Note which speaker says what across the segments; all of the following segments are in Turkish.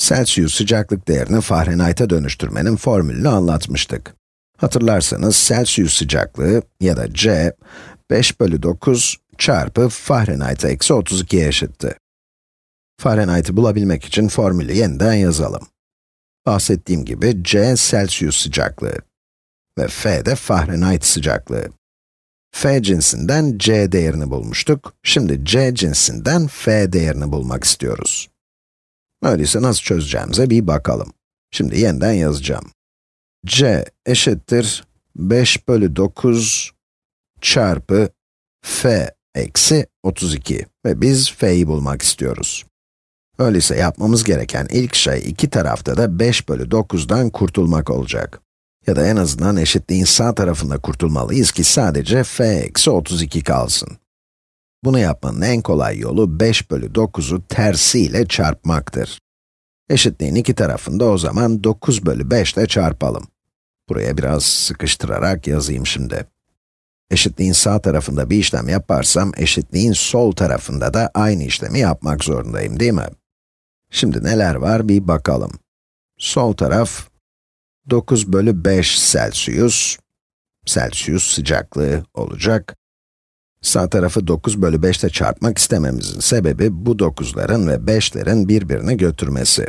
Speaker 1: Celsius sıcaklık değerini Fahrenheit'e dönüştürmenin formülünü anlatmıştık. Hatırlarsanız Celsius sıcaklığı ya da C, 5 bölü 9 çarpı Fahrenheit eksi 32'ye eşitti. Fahrenheit'i bulabilmek için formülü yeniden yazalım. Bahsettiğim gibi C Celsius sıcaklığı ve F de Fahrenheit sıcaklığı. F cinsinden C değerini bulmuştuk. Şimdi C cinsinden F değerini bulmak istiyoruz. Öyleyse nasıl çözeceğimize bir bakalım. Şimdi yeniden yazacağım. C eşittir 5 bölü 9 çarpı F eksi 32 ve biz F'yi bulmak istiyoruz. Öyleyse yapmamız gereken ilk şey iki tarafta da 5 bölü 9'dan kurtulmak olacak. Ya da en azından eşitliğin sağ tarafında kurtulmalıyız ki sadece f eksi 32 kalsın. Bunu yapmanın en kolay yolu 5 bölü 9'u tersiyle çarpmaktır. Eşitliğin iki tarafında o zaman 9 bölü 5 ile çarpalım. Buraya biraz sıkıştırarak yazayım şimdi. Eşitliğin sağ tarafında bir işlem yaparsam, eşitliğin sol tarafında da aynı işlemi yapmak zorundayım değil mi? Şimdi neler var bir bakalım. Sol taraf 9 bölü 5 Celsius, Celsius sıcaklığı olacak. Sağ tarafı 9 bölü 5 ile çarpmak istememizin sebebi bu 9'ların ve 5'lerin birbirini götürmesi.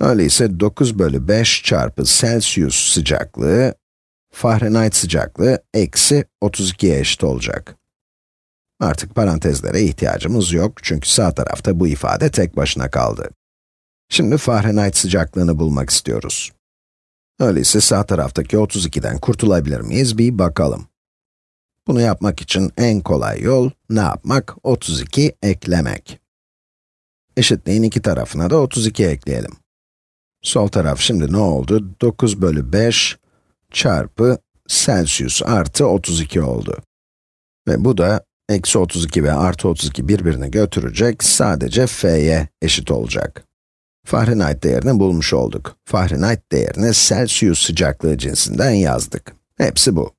Speaker 1: Öyleyse 9 bölü 5 çarpı Celsius sıcaklığı, Fahrenheit sıcaklığı eksi 32'ye eşit olacak. Artık parantezlere ihtiyacımız yok çünkü sağ tarafta bu ifade tek başına kaldı. Şimdi Fahrenheit sıcaklığını bulmak istiyoruz. Öyleyse sağ taraftaki 32'den kurtulabilir miyiz bir bakalım. Bunu yapmak için en kolay yol ne yapmak? 32 eklemek. Eşitliğin iki tarafına da 32 ekleyelim. Sol taraf şimdi ne oldu? 9 bölü 5 çarpı Celsius artı 32 oldu. Ve bu da eksi 32 ve artı 32 birbirini götürecek, sadece f'ye eşit olacak. Fahrenheit değerini bulmuş olduk. Fahrenheit değerini Celsius sıcaklığı cinsinden yazdık. Hepsi bu.